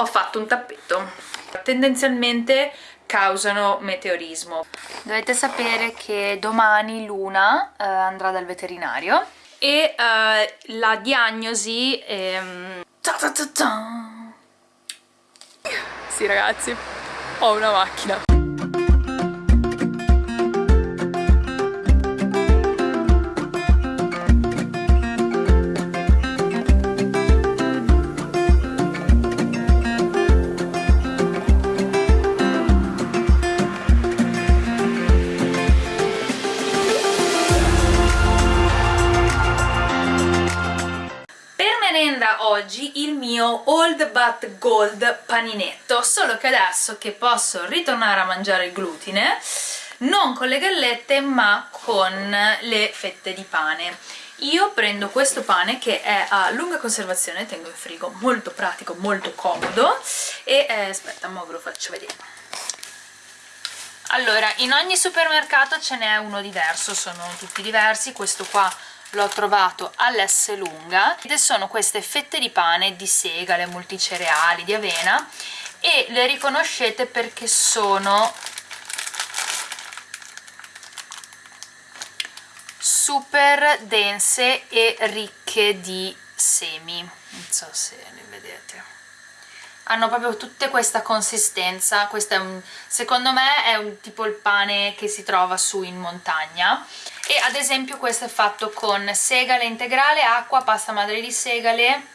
ho fatto un tappeto. Tendenzialmente causano meteorismo. Dovete sapere che domani Luna eh, andrà dal veterinario e eh, la diagnosi è... Ta ta ta. Sì ragazzi ho una macchina oggi il mio Old But Gold paninetto, solo che adesso che posso ritornare a mangiare il glutine, non con le gallette ma con le fette di pane. Io prendo questo pane che è a lunga conservazione, tengo in frigo, molto pratico, molto comodo e eh, aspetta, mo ve lo faccio vedere. Allora, in ogni supermercato ce n'è uno diverso, sono tutti diversi, questo qua l'ho trovato all'S lunga ed sono queste fette di pane di segale, multicereali, di avena e le riconoscete perché sono super dense e ricche di semi. Non so se le vedete hanno proprio tutta questa consistenza. Questo è un, secondo me è un tipo il pane che si trova su in montagna. E ad esempio questo è fatto con segale integrale, acqua, pasta madre di segale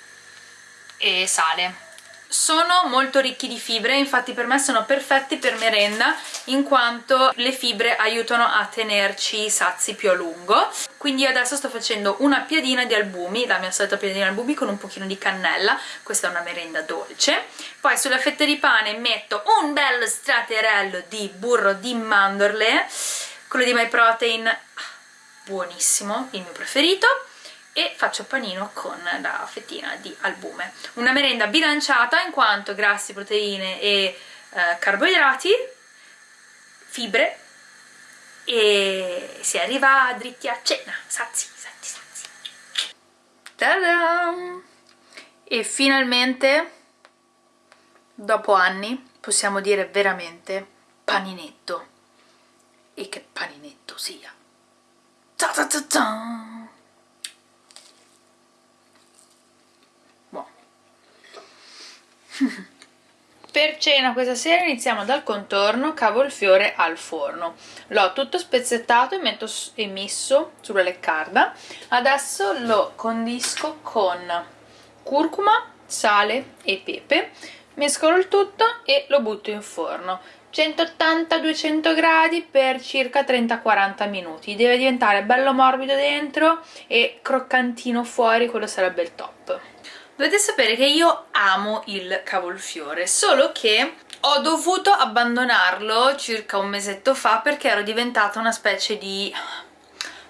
e sale sono molto ricchi di fibre, infatti per me sono perfetti per merenda in quanto le fibre aiutano a tenerci sazi più a lungo. Quindi adesso sto facendo una piadina di albumi, la mia solita piadina di albumi con un pochino di cannella, questa è una merenda dolce. Poi sulla fetta di pane metto un bello straterello di burro di mandorle quello di My Protein. Buonissimo, il mio preferito e faccio panino con la fettina di albume. Una merenda bilanciata in quanto grassi, proteine e eh, carboidrati fibre e si arriva dritti a cena. Sazi, sazi, sazi e finalmente dopo anni possiamo dire veramente paninetto. E che paninetto sia. Ta ta ta ta. per cena questa sera iniziamo dal contorno cavolfiore al forno. L'ho tutto spezzettato e, metto, e messo sulla leccarda. Adesso lo condisco con curcuma, sale e pepe. Mescolo il tutto e lo butto in forno. 180-200 gradi per circa 30-40 minuti. Deve diventare bello morbido dentro e croccantino fuori quello sarebbe il top dovete sapere che io amo il cavolfiore solo che ho dovuto abbandonarlo circa un mesetto fa perché ero diventata una specie di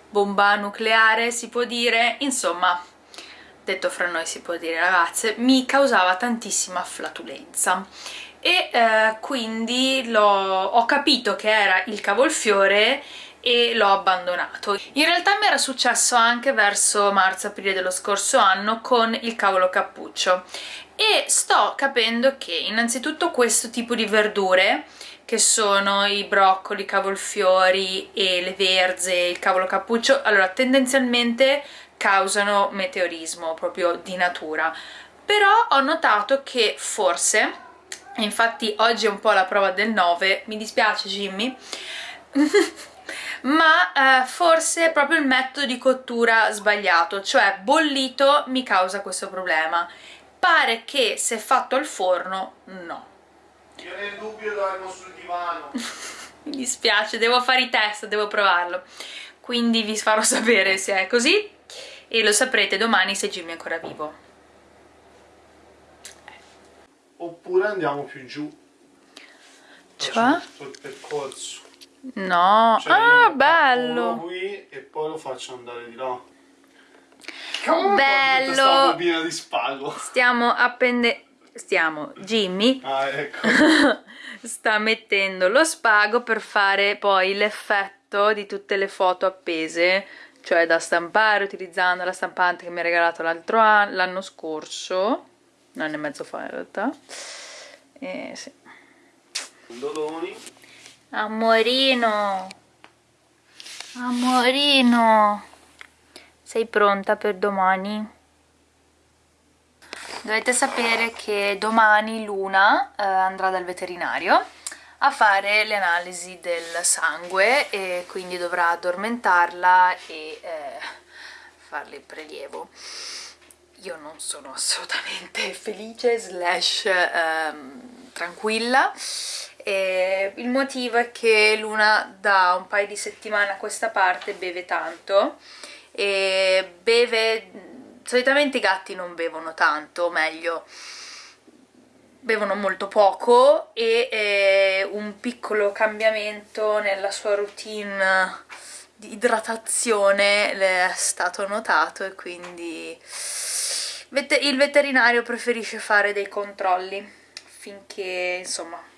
bomba nucleare si può dire. Insomma detto fra noi si può dire ragazze mi causava tantissima flatulenza. E eh, quindi ho capito che era il cavolfiore e l'ho abbandonato. In realtà mi era successo anche verso marzo-aprile dello scorso anno con il cavolo cappuccio e sto capendo che innanzitutto questo tipo di verdure che sono i broccoli, i cavolfiori e le verze, il cavolo cappuccio, allora tendenzialmente causano meteorismo proprio di natura però ho notato che forse infatti oggi è un po' la prova del 9 mi dispiace Jimmy ma eh, forse proprio il metodo di cottura sbagliato cioè bollito mi causa questo problema. Pare che se fatto al forno no. Io nel dubbio dormo sul divano. Mi dispiace, devo fare i test, devo provarlo. Quindi vi farò sapere se è così e lo saprete domani se Jimmy è ancora vivo. Oppure andiamo più giù. Cioè? il percorso no, cioè ah bello qui e poi lo faccio andare di là bello di spago stiamo appendendo stiamo, Jimmy ah, ecco. sta mettendo lo spago per fare poi l'effetto di tutte le foto appese cioè da stampare utilizzando la stampante che mi ha regalato l'altro anno l'anno scorso un anno e mezzo fa in realtà Eh, sì. Doloni. Amorino. Amorino. Sei pronta per domani? Dovete sapere che domani Luna eh, andrà dal veterinario a fare le analisi del sangue e quindi dovrà addormentarla e eh, farle il prelievo. Io non sono assolutamente felice slash ehm, tranquilla e il motivo è che Luna da un paio di settimane a questa parte beve tanto. E beve solitamente i gatti non bevono tanto, o meglio, bevono molto poco e un piccolo cambiamento nella sua routine di idratazione è stato notato e quindi il veterinario preferisce fare dei controlli finché insomma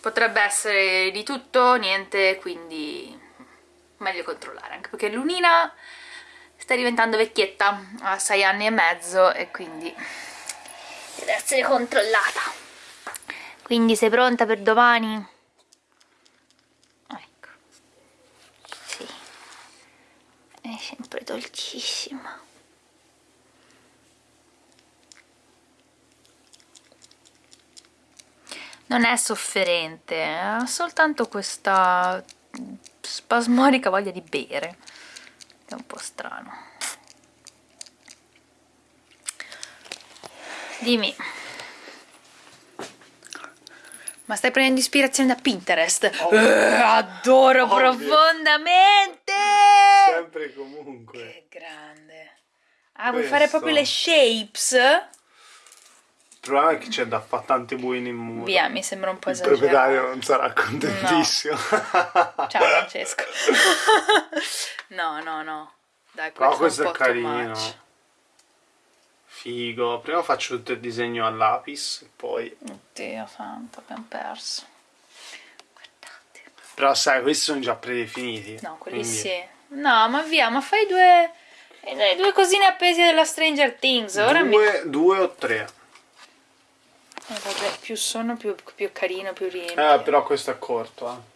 potrebbe essere di tutto niente quindi meglio controllare anche perché l'unina sta diventando vecchietta, ha 6 anni e mezzo e quindi deve essere controllata. Quindi sei pronta per domani? Ecco. Sì. È sempre dolcissima. Non è sofferente, ha soltanto questa spasmodica voglia di bere è un po' strano dimmi ma stai prendendo ispirazione da Pinterest? Oh, uh, adoro ovvio. profondamente! Sempre comunque. Che grande. Ah, Questo. vuoi fare proprio le shapes? Il problema è che c'è da fare tante buine in muro. Via, mi sembra un po' esagerato. Il proprietario non sarà contentissimo. No. Ciao Francesco. no, no, no. Dai, questo, Però questo è, è carino. Figo. Prima faccio tutto il disegno a lapis, poi... Oddio santo, abbiamo perso. Guardate. Però sai, questi sono già predefiniti. No, quelli quindi... sì. No, ma via, ma fai due... Le due cosine appese della Stranger Things. Ora due, mi... due o tre. Eh, vabbè, più sono più, più carino, più riempio. Eh, però questo è corto, eh.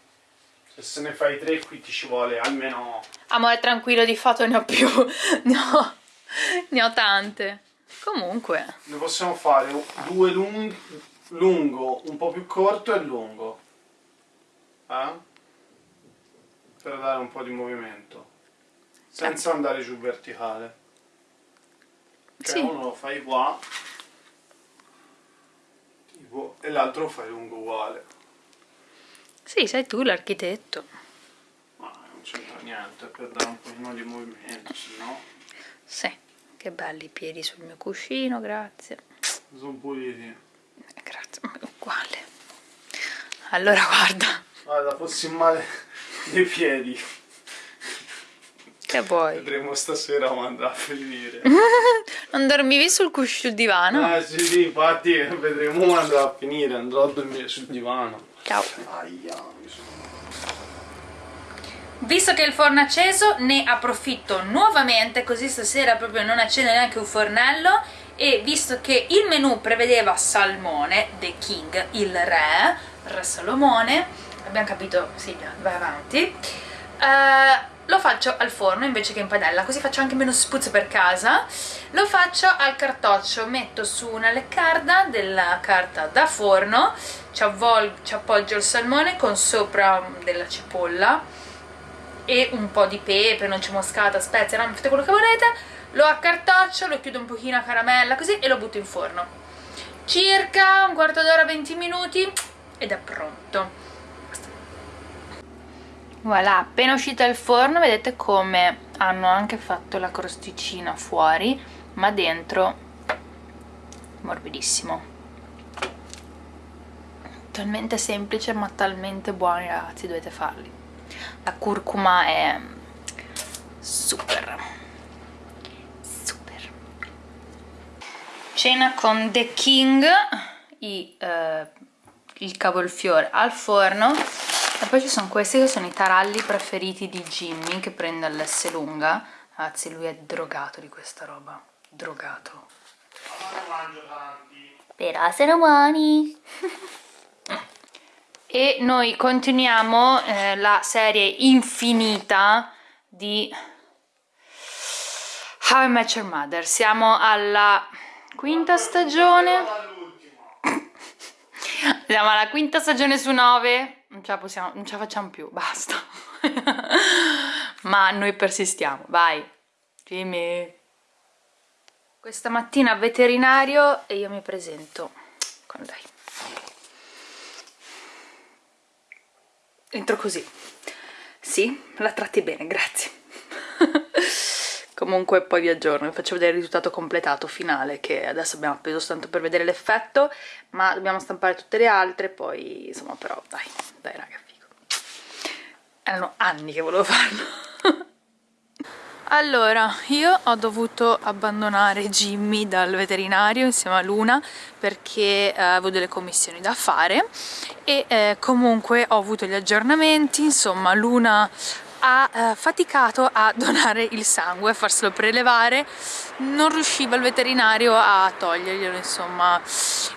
Se se ne fai tre qui ti ci vuole almeno... Amore tranquillo, di fatto ne ho più. ne, ho, ne ho tante. Comunque. Ne possiamo fare due lung lungo, un po' più corto e lungo. Eh? Per dare un po' di movimento. Senza andare giù verticale. Cioè sì. uno lo fai qua tipo, e l'altro fai lungo uguale. Sì, sei tu l'architetto. Ma non c'entra niente, per dare un pochino di movimento, se no... Sì, che belli i piedi sul mio cuscino, grazie. Sono puliti. Eh, grazie, ma è uguale. Allora guarda. Guarda, fossi male dei piedi. Che vuoi? Vedremo stasera come andrà a finire. non dormivi sul cuscino divano? Ah sì, sì, infatti vedremo come andrà a finire, andrò a dormire sul divano. Ciao. Visto che il forno è acceso ne approfitto nuovamente così stasera proprio non accende neanche un fornello e visto che il menù prevedeva salmone, The King, il re, re Salomone, abbiamo capito, Silvia, vai avanti, uh, lo faccio al forno invece che in padella, così faccio anche meno spuzzo per casa. Lo faccio al cartoccio, metto su una leccarda della carta da forno, ci, ci appoggio il salmone con sopra della cipolla e un po' di pepe, noce moscata, spezie, no? fate quello che volete, lo accartoccio, lo chiudo un pochino a caramella così e lo butto in forno. Circa un quarto d'ora, 20 minuti ed è pronto. Voilà, appena uscita dal forno vedete come hanno anche fatto la crosticina fuori, ma dentro morbidissimo. Talmente semplice ma talmente buoni ragazzi, dovete farli. La curcuma è super, super. Cena con The King, i, eh, il cavolfiore al forno e poi ci sono questi che sono i taralli preferiti di Jimmy che prende l'S lunga ragazzi lui è drogato di questa roba drogato ma ne mangio tanti però sono buoni e noi continuiamo eh, la serie infinita di How I Met Your Mother. Siamo alla quinta stagione. Siamo alla quinta stagione su nove. Non ce la possiamo, non ce la facciamo più, basta. Ma noi persistiamo, vai. Jimmy. Questa mattina veterinario e io mi presento con lei. Entro così. Sì, la tratti bene, grazie. Comunque poi vi aggiorno, vi faccio vedere il risultato completato finale che adesso abbiamo appeso tanto per vedere l'effetto ma dobbiamo stampare tutte le altre poi insomma però dai, dai raga figo. Erano anni che volevo farlo. Allora, io ho dovuto abbandonare Jimmy dal veterinario insieme a Luna perché eh, avevo delle commissioni da fare e eh, comunque ho avuto gli aggiornamenti, insomma Luna ha eh, faticato a donare il sangue, a farselo prelevare, non riusciva il veterinario a toglierglielo, insomma,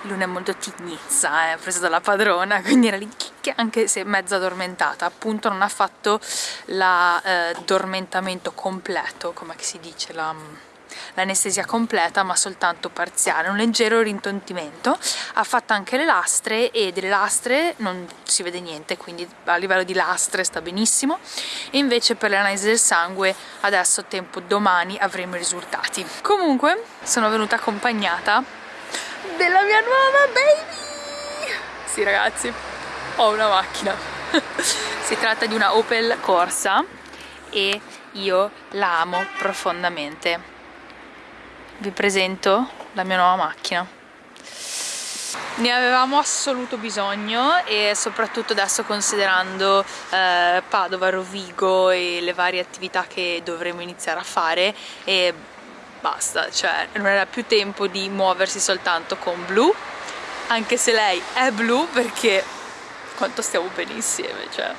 Luna è molto tignizza, eh, presa dalla padrona, quindi era lì anche se mezza addormentata, appunto non ha fatto l'addormentamento eh, completo, come si dice, la l'anestesia completa ma soltanto parziale, un leggero rintontimento. Ha fatto anche le lastre e delle lastre non si vede niente, quindi a livello di lastre sta benissimo. E invece per l'analisi del sangue adesso tempo domani avremo i risultati. Comunque sono venuta accompagnata della mia nuova baby! Sì ragazzi, ho una macchina. si tratta di una Opel Corsa e io la amo profondamente vi presento la mia nuova macchina. Ne avevamo assoluto bisogno e soprattutto adesso considerando eh, Padova, Rovigo e le varie attività che dovremo iniziare a fare e basta, cioè non era più tempo di muoversi soltanto con blu anche se lei è blu perché quanto stiamo bene insieme, cioè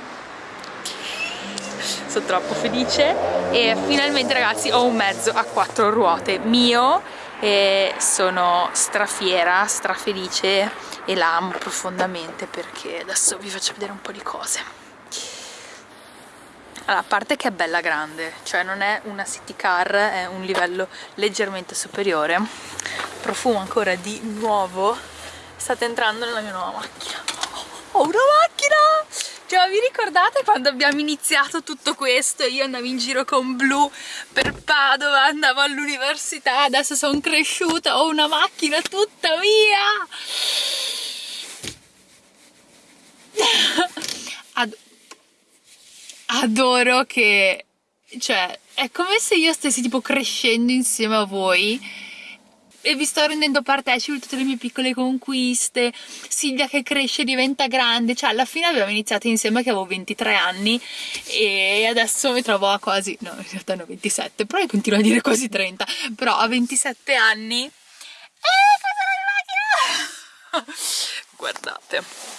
sono troppo felice e finalmente ragazzi ho un mezzo a quattro ruote. Mio e sono strafiera, strafelice e la amo profondamente perché adesso vi faccio vedere un po' di cose. Allora, a parte che è bella grande, cioè non è una city car, è un livello leggermente superiore. Profumo ancora di nuovo. State entrando nella mia nuova macchina. Ho una macchina! Cioè, vi ricordate quando abbiamo iniziato tutto questo? Io andavo in giro con blu per Padova, andavo all'università, adesso sono cresciuta, ho una macchina tutta mia! Ad adoro che... Cioè, è come se io stessi tipo crescendo insieme a voi e vi sto rendendo partecipi di tutte le mie piccole conquiste, Silvia che cresce e diventa grande, cioè alla fine abbiamo iniziato insieme che avevo 23 anni e adesso mi trovo a quasi, no in realtà ne ho 27, però continuo a dire quasi 30, però a 27 anni... Eh, cosa la macchina! Guardate.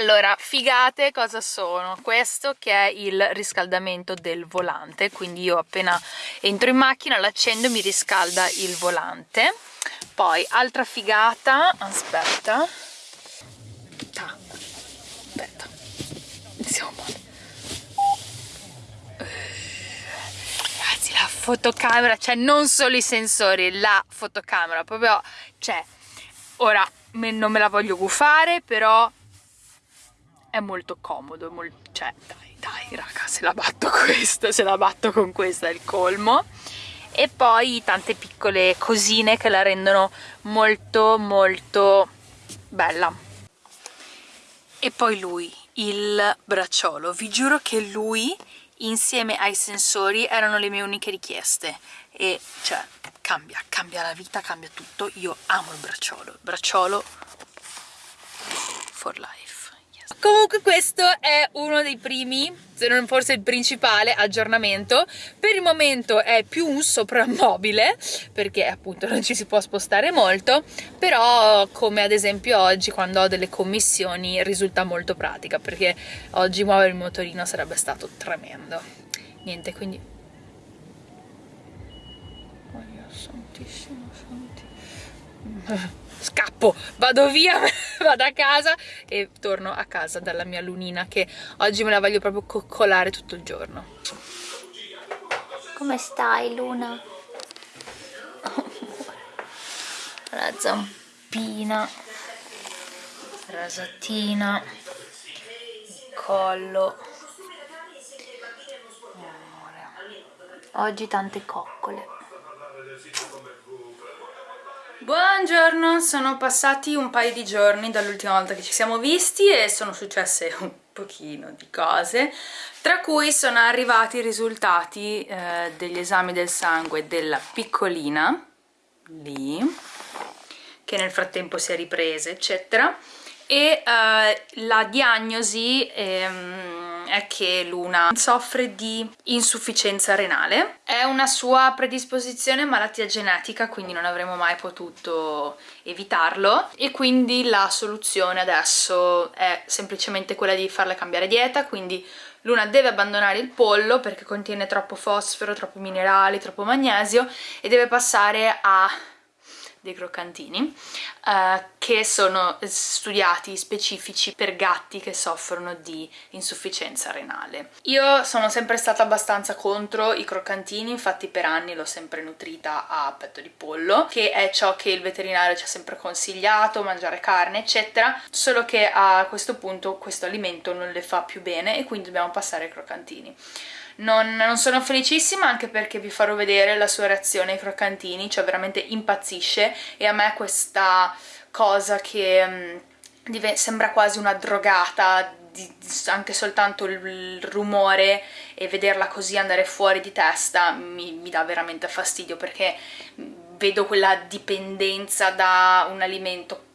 Allora, figate cosa sono? Questo che è il riscaldamento del volante, quindi io appena entro in macchina l'accendo mi riscalda il volante. Poi, altra figata, aspetta. Ah, aspetta, iniziamo Ragazzi, la fotocamera, cioè non solo i sensori, la fotocamera, proprio, cioè, ora non me la voglio gufare, però è molto comodo, molto, cioè dai dai raga se la batto questa, se la batto con questa è il colmo. E poi tante piccole cosine che la rendono molto molto bella. E poi lui, il bracciolo, vi giuro che lui insieme ai sensori erano le mie uniche richieste. E cioè cambia, cambia la vita, cambia tutto, io amo il bracciolo, bracciolo for life Comunque questo è uno dei primi, se non forse il principale aggiornamento. Per il momento è più un soprammobile, perché appunto non ci si può spostare molto, però come ad esempio oggi quando ho delle commissioni risulta molto pratica, perché oggi muovere il motorino sarebbe stato tremendo. Niente, quindi... Oh, santissimo, santissimo. scappo, vado via, vado a casa e torno a casa dalla mia lunina che oggi me la voglio proprio coccolare tutto il giorno. Come stai Luna? la zampina, rasatina, il collo. Oggi tante coccole. Buongiorno, sono passati un paio di giorni dall'ultima volta che ci siamo visti e sono successe un pochino di cose, tra cui sono arrivati i risultati eh, degli esami del sangue della piccolina, lì, che nel frattempo si è ripresa, eccetera, e eh, la diagnosi ehm, è che Luna soffre di insufficienza renale. È una sua predisposizione malattia genetica, quindi non avremmo mai potuto evitarlo e quindi la soluzione adesso è semplicemente quella di farle cambiare dieta, quindi Luna deve abbandonare il pollo perché contiene troppo fosforo, troppi minerali, troppo magnesio e deve passare a dei croccantini uh, che sono studiati specifici per gatti che soffrono di insufficienza renale. Io sono sempre stata abbastanza contro i croccantini, infatti per anni l'ho sempre nutrita a petto di pollo, che è ciò che il veterinario ci ha sempre consigliato, mangiare carne eccetera, solo che a questo punto questo alimento non le fa più bene e quindi dobbiamo passare ai croccantini. Non, non, sono felicissima anche perché vi farò vedere la sua reazione ai croccantini, cioè veramente impazzisce e a me questa cosa che um, sembra quasi una drogata, di, anche soltanto il, rumore e vederla così andare fuori di testa mi, mi dà veramente fastidio perché vedo quella dipendenza da un alimento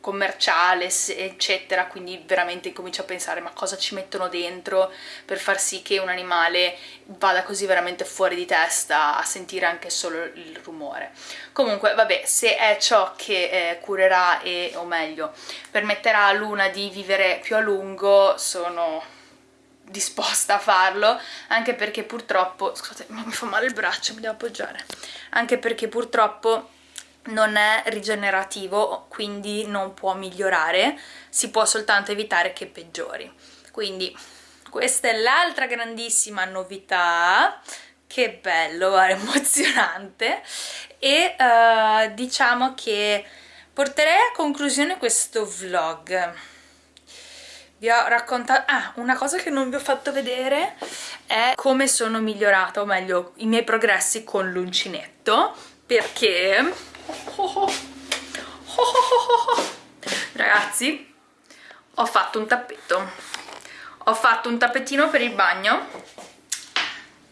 commerciale eccetera quindi veramente comincio a pensare ma cosa ci mettono dentro per far sì che un animale vada così veramente fuori di testa a sentire anche solo il rumore. Comunque vabbè se è ciò che eh, curerà e o meglio permetterà a Luna di vivere più a lungo sono disposta a farlo anche perché purtroppo scusate mi fa male il braccio mi devo appoggiare. Anche perché purtroppo non è rigenerativo quindi non può migliorare si può soltanto evitare che peggiori. Quindi questa è l'altra grandissima novità. Che bello, emozionante. E uh, diciamo che porterei a conclusione questo vlog. Vi ho raccontato ah, una cosa che non vi ho fatto vedere è come sono migliorata o meglio i miei progressi con l'uncinetto perché Ragazzi, ho fatto un tappeto. Ho fatto un tappetino per il bagno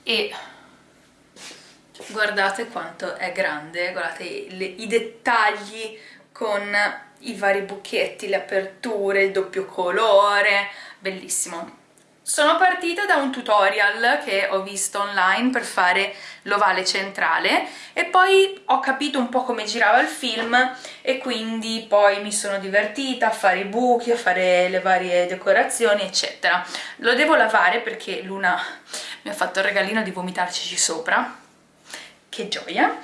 e guardate quanto è grande, guardate le, i dettagli con i vari buchetti, le aperture, il doppio colore, bellissimo. Sono partita da un tutorial che ho visto online per fare l'ovale centrale e poi ho capito un po' come girava il film e quindi poi mi sono divertita a fare i buchi, a fare le varie decorazioni eccetera. Lo devo lavare perché Luna mi ha fatto il regalino di vomitarci sopra, che gioia!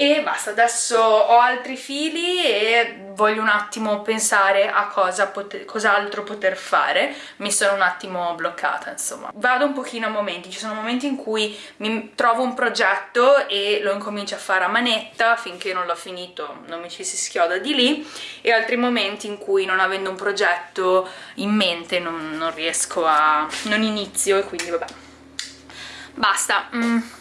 E basta, adesso ho altri fili e voglio un attimo pensare a cosa poter, cos'altro poter fare, mi sono un attimo bloccata insomma. Vado un pochino a momenti, ci sono momenti in cui mi trovo un progetto e lo incomincio a fare a manetta finché non l'ho finito non mi ci si schioda di lì e altri momenti in cui non avendo un progetto in mente non, non riesco a... non inizio e quindi vabbè. Basta. Mm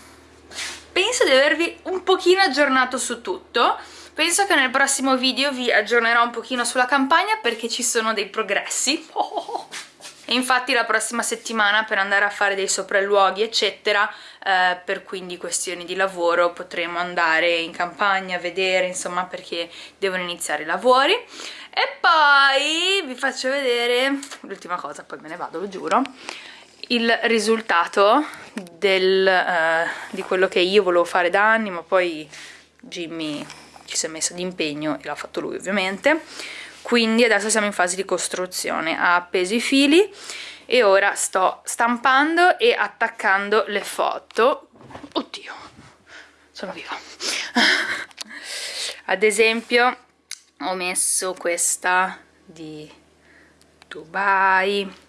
penso di avervi un pochino aggiornato su tutto. Penso che nel prossimo video vi aggiornerò un pochino sulla campagna perché ci sono dei progressi. E infatti la prossima settimana per andare a fare dei sopralluoghi eccetera eh, per quindi questioni di lavoro potremo andare in campagna a vedere insomma perché devono iniziare i lavori. E poi vi faccio vedere l'ultima cosa poi me ne vado lo giuro il risultato del, uh, di quello che io volevo fare da anni ma poi Jimmy ci si è messo d'impegno e l'ha fatto lui ovviamente. Quindi adesso siamo in fase di costruzione. Ha appeso i fili e ora sto stampando e attaccando le foto. Oddio sono viva. Ad esempio ho messo questa di Dubai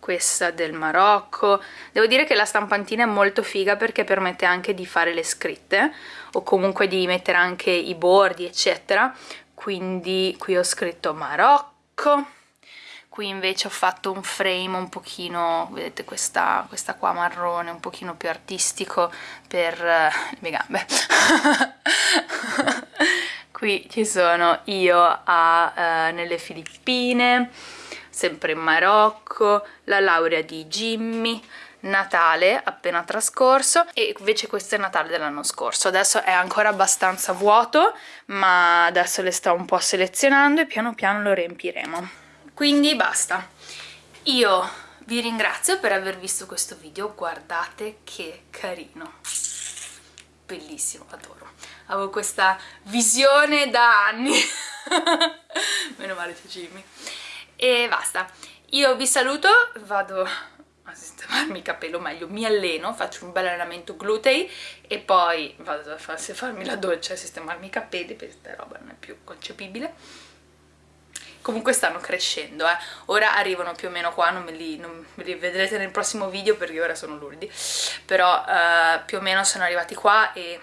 questa del Marocco. Devo dire che la stampantina è molto figa perché permette anche di fare le scritte o comunque di mettere anche i bordi eccetera. Quindi qui ho scritto Marocco qui invece ho fatto un frame un pochino, vedete questa, questa qua marrone, un pochino più artistico per uh, le mie gambe. Qui ci sono io a, uh, nelle Filippine sempre in Marocco, la laurea di Jimmy, Natale appena trascorso e invece questo è Natale dell'anno scorso. Adesso è ancora abbastanza vuoto ma adesso le sto un po' selezionando e piano piano lo riempiremo. Quindi basta. Io vi ringrazio per aver visto questo video guardate che carino. Bellissimo, adoro. Avevo questa visione da anni. Meno male c'è Jimmy e basta. Io vi saluto vado a sistemarmi il capello meglio mi alleno faccio un bel allenamento glutei e poi vado a farmi la doccia e sistemarmi i capelli perché questa roba non è più concepibile. Comunque stanno crescendo eh. ora arrivano più o meno qua non me, li, non me li vedrete nel prossimo video perché ora sono luridi. Però eh, più o meno sono arrivati qua e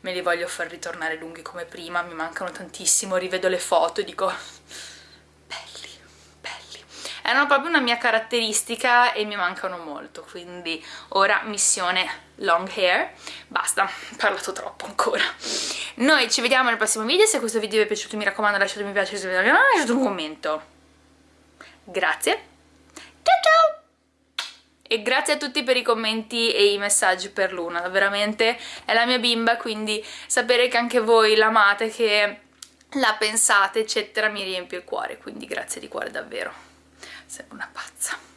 me li voglio far ritornare lunghi come prima mi mancano tantissimo rivedo le foto e dico erano proprio una mia caratteristica e mi mancano molto quindi ora missione long hair. Basta, ho parlato troppo ancora. Noi ci vediamo nel prossimo video se questo video vi è piaciuto mi raccomando lasciate un mi piace se vi è lasciate un commento. Grazie. Ciao ciao! E grazie a tutti per i commenti e i messaggi per Luna, veramente è la mia bimba, quindi sapere che anche voi l'amate, che la pensate, eccetera, mi riempie il cuore, quindi grazie di cuore davvero. Sei una pazza.